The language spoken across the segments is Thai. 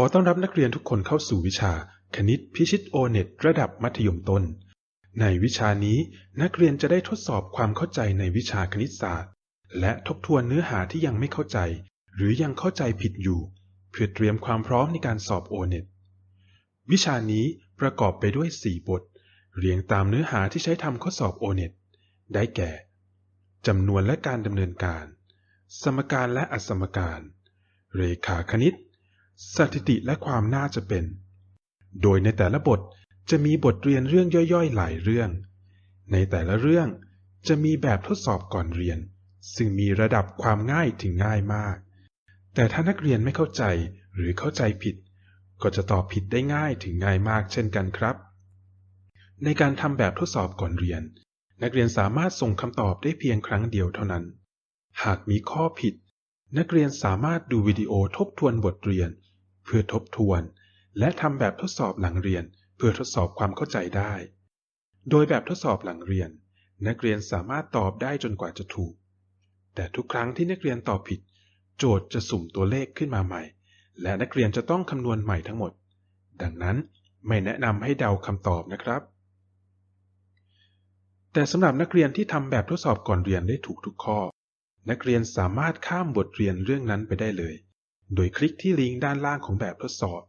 อต้อนรับนักเรียนทุกคนเข้าสู่วิชา คณิตพิชิตโอเน็ตระดับมัธยมต้น ในวิชานี้นักเรียนจะได้ทดสอบความเข้าใจในวิชาคณิตศาสตร์ และทบทวนเนื้อหาที่ยังไม่เข้าใจ หรือยังเข้าใจผิดอยู่ เพื่อเตรียมความพร้อมในการสอบโอเน็ตวิชานี้ประกอบไปด้วย 4 บท เรียงตามเนื้อหาที่ใช้ทำข้อสอบโอเน็ตได้แก่จำนวนและการดำเนินการ สมการและอสมการ เรขาคณิต สถิติและความน่าจะเป็น โดยในแต่ละบทจะมีบทเรียนเรื่องย่อยๆ หลายเรื่อง ในแต่ละเรื่องจะมีแบบทดสอบก่อนเรียน ซึ่งมีระดับความง่ายถึงง่ายมาก แต่ถ้านักเรียนไม่เข้าใจหรือเข้าใจผิด ก็จะตอบผิดได้ง่ายถึงง่ายมากเช่นกันครับ ในการทำแบบทดสอบก่อนเรียน นักเรียนสามารถส่งคำตอบได้เพียงครั้งเดียวเท่านั้น หากมีข้อผิด นักเรียนสามารถดูวิดีโอทบทวนบทเรียน เพื่อทบทวน และทำแบบทดสอบหลังเรียน เพื่อทดสอบความเข้าใจได้ โดยแบบทดสอบหลังเรียน นักเรียนสามารถตอบได้จนกว่าจะถูก แต่ทุกครั้งที่นักเรียนตอบผิด โจทย์จะสุ่มตัวเลขขึ้นมาใหม่ และนักเรียนจะต้องคำนวณใหม่ทั้งหมด ดังนั้นไม่แนะนำให้เดาคำตอบนะครับ แต่สำหรับนักเรียนที่ทำแบบทดสอบก่อนเรียนได้ถูกทุกข้อ นักเรียนสามารถข้ามบทเรียนเรื่องนั้นไปได้เลย โดยคลิกที่ลิงก์ด้านล่างของแบบทดสอบ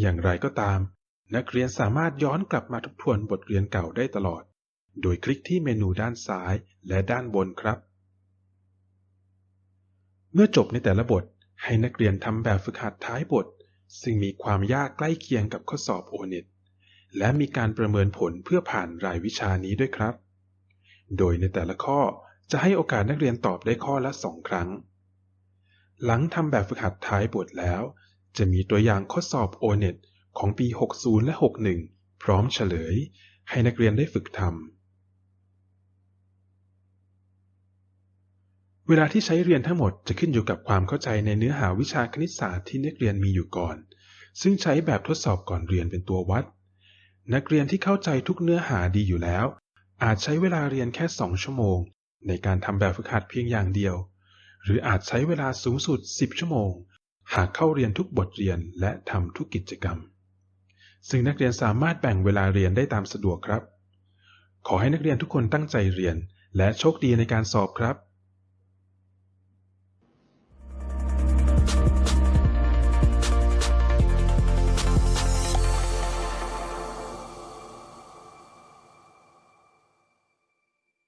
อย่างไรก็ตาม นักเรียนสามารถย้อนกลับมาทบทวนบทเรียนเก่าได้ตลอด โดยคลิกที่เมนูด้านซ้ายและด้านบนครับ เมื่อจบในแต่ละบท ให้นักเรียนทำแบบฝึกหัดท้ายบท ซึ่งมีความยากใกล้เคียงกับข้อสอบโอเน็ตและมีการประเมินผลเพื่อผ่านรายวิชานี้ด้วยครับ โดยในแต่ละข้อจะให้โอกาสนักเรียนตอบได้ข้อละสองครั้ง หลังทำแบบฝึกหัดท้ายบทแล้ว จะมีตัวอย่างข้อสอบโอเน็ตของปี 60 และ 61 พร้อมเฉลย ให้นักเรียนได้ฝึกทำ เวลาที่ใช้เรียนทั้งหมดจะขึ้นอยู่กับความเข้าใจในเนื้อหาวิชาคณิตศาสตร์ที่นักเรียนมีอยู่ก่อน ซึ่งใช้แบบทดสอบก่อนเรียนเป็นตัววัด นักเรียนที่เข้าใจทุกเนื้อหาดีอยู่แล้ว อาจใช้เวลาเรียนแค่ 2 ชั่วโมง ในการทำแบบฝึกหัดเพียงอย่างเดียว หรืออาจใช้เวลาสูงสุด 10 ชั่วโมง หากเข้าเรียนทุกบทเรียนและทำทุกกิจกรรม ซึ่งนักเรียนสามารถแบ่งเวลาเรียนได้ตามสะดวกครับ ขอให้นักเรียนทุกคนตั้งใจเรียนและโชคดีในการสอบครับ